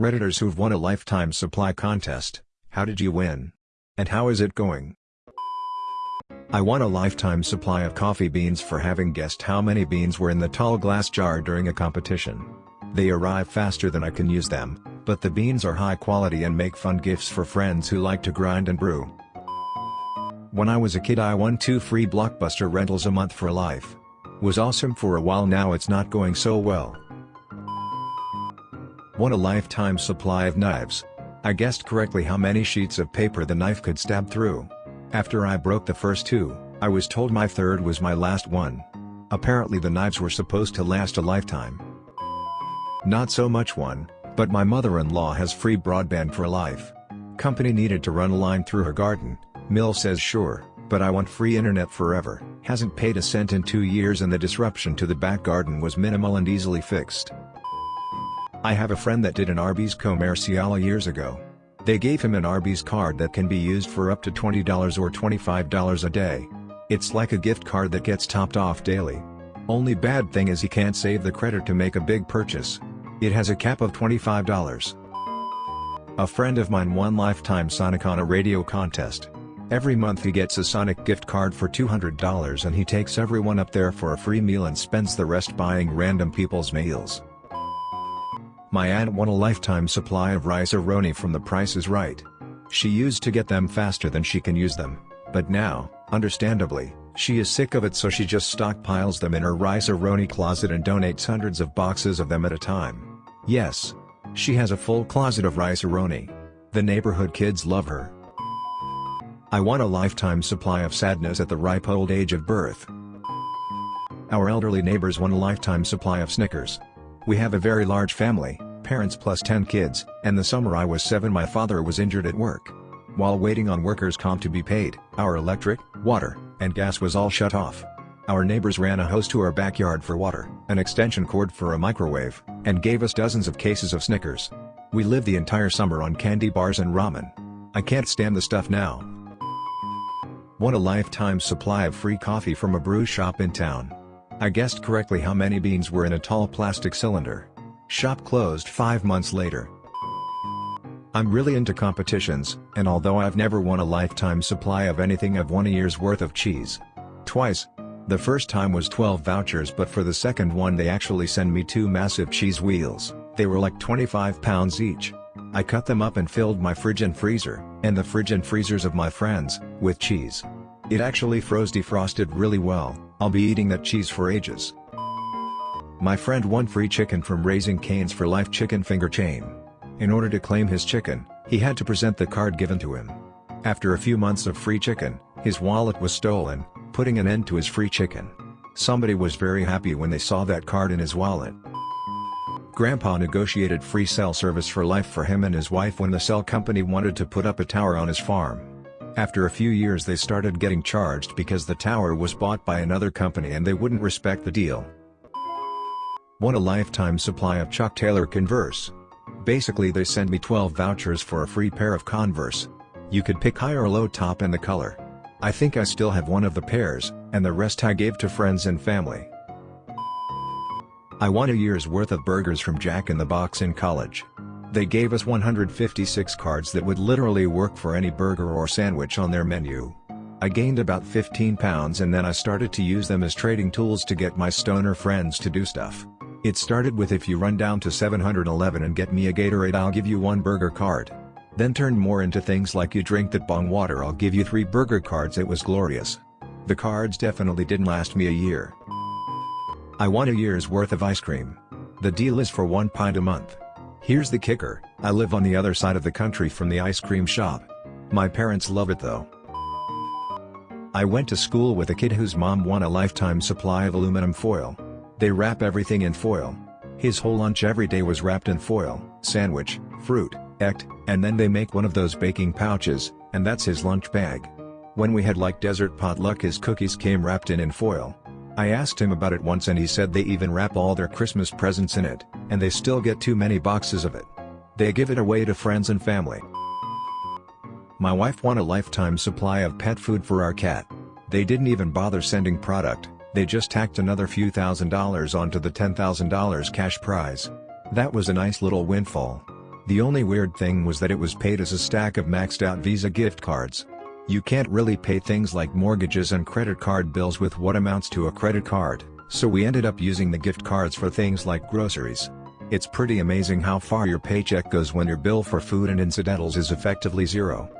Redditors who've won a lifetime supply contest, how did you win? And how is it going? I won a lifetime supply of coffee beans for having guessed how many beans were in the tall glass jar during a competition. They arrive faster than I can use them, but the beans are high quality and make fun gifts for friends who like to grind and brew. When I was a kid I won two free Blockbuster rentals a month for life. Was awesome for a while now it's not going so well. Won a lifetime supply of knives. I guessed correctly how many sheets of paper the knife could stab through. After I broke the first two, I was told my third was my last one. Apparently the knives were supposed to last a lifetime. Not so much one, but my mother-in-law has free broadband for life. Company needed to run a line through her garden, Mill says sure, but I want free internet forever. Hasn't paid a cent in two years and the disruption to the back garden was minimal and easily fixed. I have a friend that did an Arby's commercial years ago. They gave him an Arby's card that can be used for up to $20 or $25 a day. It's like a gift card that gets topped off daily. Only bad thing is he can't save the credit to make a big purchase. It has a cap of $25. A friend of mine won Lifetime Sonic on a radio contest. Every month he gets a Sonic gift card for $200 and he takes everyone up there for a free meal and spends the rest buying random people's meals. My aunt won a lifetime supply of Rice-A-Roni from The Price is Right. She used to get them faster than she can use them, but now, understandably, she is sick of it so she just stockpiles them in her Rice-A-Roni closet and donates hundreds of boxes of them at a time. Yes. She has a full closet of Rice-A-Roni. The neighborhood kids love her. I want a lifetime supply of sadness at the ripe old age of birth. Our elderly neighbors want a lifetime supply of Snickers. We have a very large family, parents plus 10 kids, and the summer I was 7 my father was injured at work. While waiting on workers' comp to be paid, our electric, water, and gas was all shut off. Our neighbors ran a hose to our backyard for water, an extension cord for a microwave, and gave us dozens of cases of Snickers. We lived the entire summer on candy bars and ramen. I can't stand the stuff now. Won a lifetime supply of free coffee from a brew shop in town. I guessed correctly how many beans were in a tall plastic cylinder. Shop closed 5 months later. I'm really into competitions, and although I've never won a lifetime supply of anything I've won a year's worth of cheese. Twice. The first time was 12 vouchers but for the second one they actually send me two massive cheese wheels, they were like 25 pounds each. I cut them up and filled my fridge and freezer, and the fridge and freezers of my friends, with cheese. It actually froze defrosted really well, I'll be eating that cheese for ages. My friend won free chicken from Raising Cane's for Life chicken finger chain. In order to claim his chicken, he had to present the card given to him. After a few months of free chicken, his wallet was stolen, putting an end to his free chicken. Somebody was very happy when they saw that card in his wallet. Grandpa negotiated free cell service for life for him and his wife when the cell company wanted to put up a tower on his farm. After a few years they started getting charged because the tower was bought by another company and they wouldn't respect the deal. Won a lifetime supply of Chuck Taylor Converse. Basically they send me 12 vouchers for a free pair of Converse. You could pick high or low top and the color. I think I still have one of the pairs, and the rest I gave to friends and family. I won a year's worth of burgers from Jack in the Box in college. They gave us 156 cards that would literally work for any burger or sandwich on their menu. I gained about 15 pounds and then I started to use them as trading tools to get my stoner friends to do stuff. It started with if you run down to 711 and get me a Gatorade I'll give you one burger card. Then turned more into things like you drink that bong water I'll give you three burger cards it was glorious. The cards definitely didn't last me a year. I want a year's worth of ice cream. The deal is for one pint a month. Here's the kicker, I live on the other side of the country from the ice cream shop. My parents love it though. I went to school with a kid whose mom won a lifetime supply of aluminum foil. They wrap everything in foil. His whole lunch every day was wrapped in foil, sandwich, fruit, ect, and then they make one of those baking pouches, and that's his lunch bag. When we had like desert potluck his cookies came wrapped in in foil. I asked him about it once and he said they even wrap all their Christmas presents in it, and they still get too many boxes of it. They give it away to friends and family. My wife won a lifetime supply of pet food for our cat. They didn't even bother sending product, they just tacked another few thousand dollars onto the $10,000 cash prize. That was a nice little windfall. The only weird thing was that it was paid as a stack of maxed out Visa gift cards. You can't really pay things like mortgages and credit card bills with what amounts to a credit card, so we ended up using the gift cards for things like groceries. It's pretty amazing how far your paycheck goes when your bill for food and incidentals is effectively zero.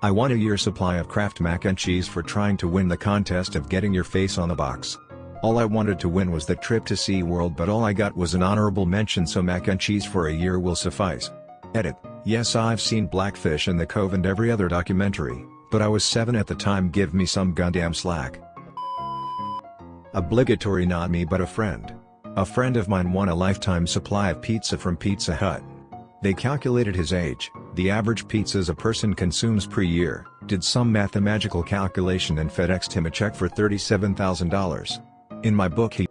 I won a year supply of Kraft mac and cheese for trying to win the contest of getting your face on the box. All I wanted to win was the trip to SeaWorld but all I got was an honorable mention so mac and cheese for a year will suffice. Edit, yes I've seen Blackfish and The Cove and every other documentary, but I was 7 at the time give me some goddamn slack. Obligatory not me but a friend. A friend of mine won a lifetime supply of pizza from Pizza Hut. They calculated his age, the average pizzas a person consumes per year, did some mathematical calculation and FedExed him a check for $37,000. In my book he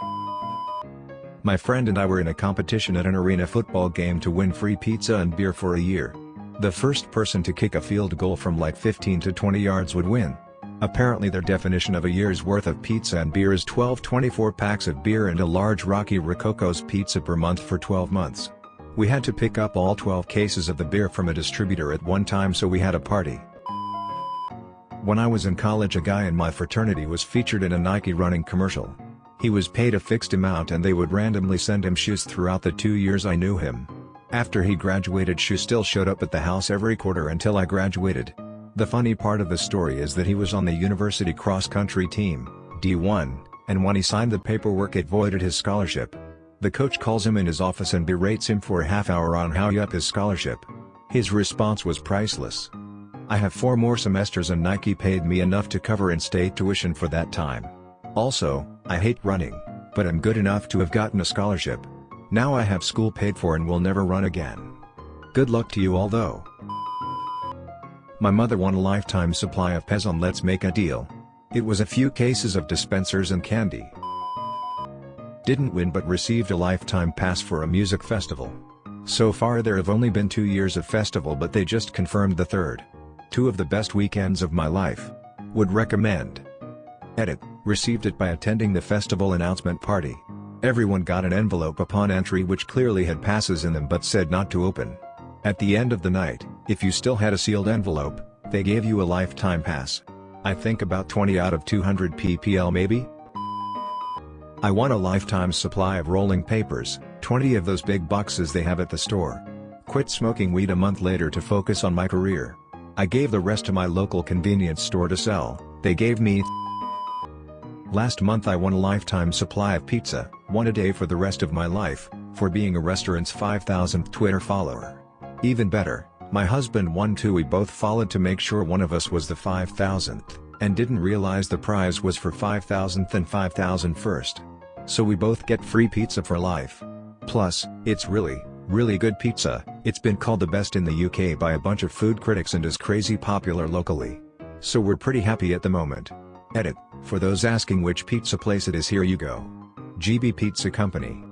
My friend and I were in a competition at an arena football game to win free pizza and beer for a year. The first person to kick a field goal from like 15 to 20 yards would win. Apparently their definition of a year's worth of pizza and beer is 12 24 packs of beer and a large Rocky Rococo's pizza per month for 12 months. We had to pick up all 12 cases of the beer from a distributor at one time so we had a party. When I was in college a guy in my fraternity was featured in a Nike running commercial. He was paid a fixed amount and they would randomly send him shoes throughout the two years I knew him. After he graduated Shoe still showed up at the house every quarter until I graduated. The funny part of the story is that he was on the university cross-country team, D1, and when he signed the paperwork it voided his scholarship. The coach calls him in his office and berates him for a half hour on how he up his scholarship. His response was priceless. I have four more semesters and Nike paid me enough to cover in-state tuition for that time. Also, I hate running, but I'm good enough to have gotten a scholarship. Now I have school paid for and will never run again. Good luck to you all though. My mother won a lifetime supply of Pez on Let's Make a Deal. It was a few cases of dispensers and candy. Didn't win but received a lifetime pass for a music festival. So far there have only been two years of festival but they just confirmed the third. Two of the best weekends of my life. Would recommend. Edit, received it by attending the festival announcement party. Everyone got an envelope upon entry which clearly had passes in them but said not to open. At the end of the night, if you still had a sealed envelope, they gave you a lifetime pass. I think about 20 out of 200 ppl maybe? I won a lifetime supply of rolling papers, 20 of those big boxes they have at the store. Quit smoking weed a month later to focus on my career. I gave the rest to my local convenience store to sell, they gave me Last month I won a lifetime supply of pizza, one a day for the rest of my life, for being a restaurant's 5000th Twitter follower. Even better, my husband won too we both followed to make sure one of us was the 5000th, and didn't realize the prize was for 5000th and 5001st. So we both get free pizza for life. Plus, it's really, really good pizza, it's been called the best in the UK by a bunch of food critics and is crazy popular locally. So we're pretty happy at the moment. Edit, for those asking which pizza place it is here you go. GB Pizza Company.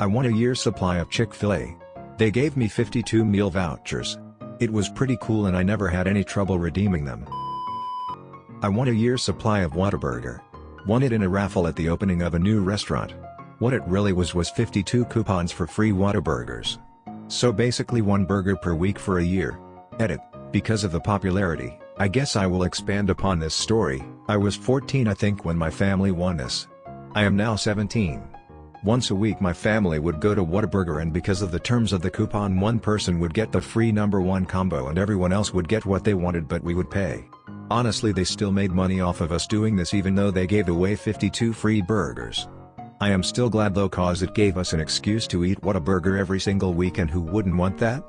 I won a year's supply of Chick-fil-A. They gave me 52 meal vouchers. It was pretty cool and I never had any trouble redeeming them. I won a year's supply of Whataburger. Won it in a raffle at the opening of a new restaurant. What it really was was 52 coupons for free Whataburgers. So basically one burger per week for a year. Edit, because of the popularity, I guess I will expand upon this story, I was 14 I think when my family won this. I am now 17. Once a week my family would go to Whataburger and because of the terms of the coupon one person would get the free number one combo and everyone else would get what they wanted but we would pay. Honestly they still made money off of us doing this even though they gave away 52 free burgers. I am still glad though cause it gave us an excuse to eat Whataburger every single week and who wouldn't want that?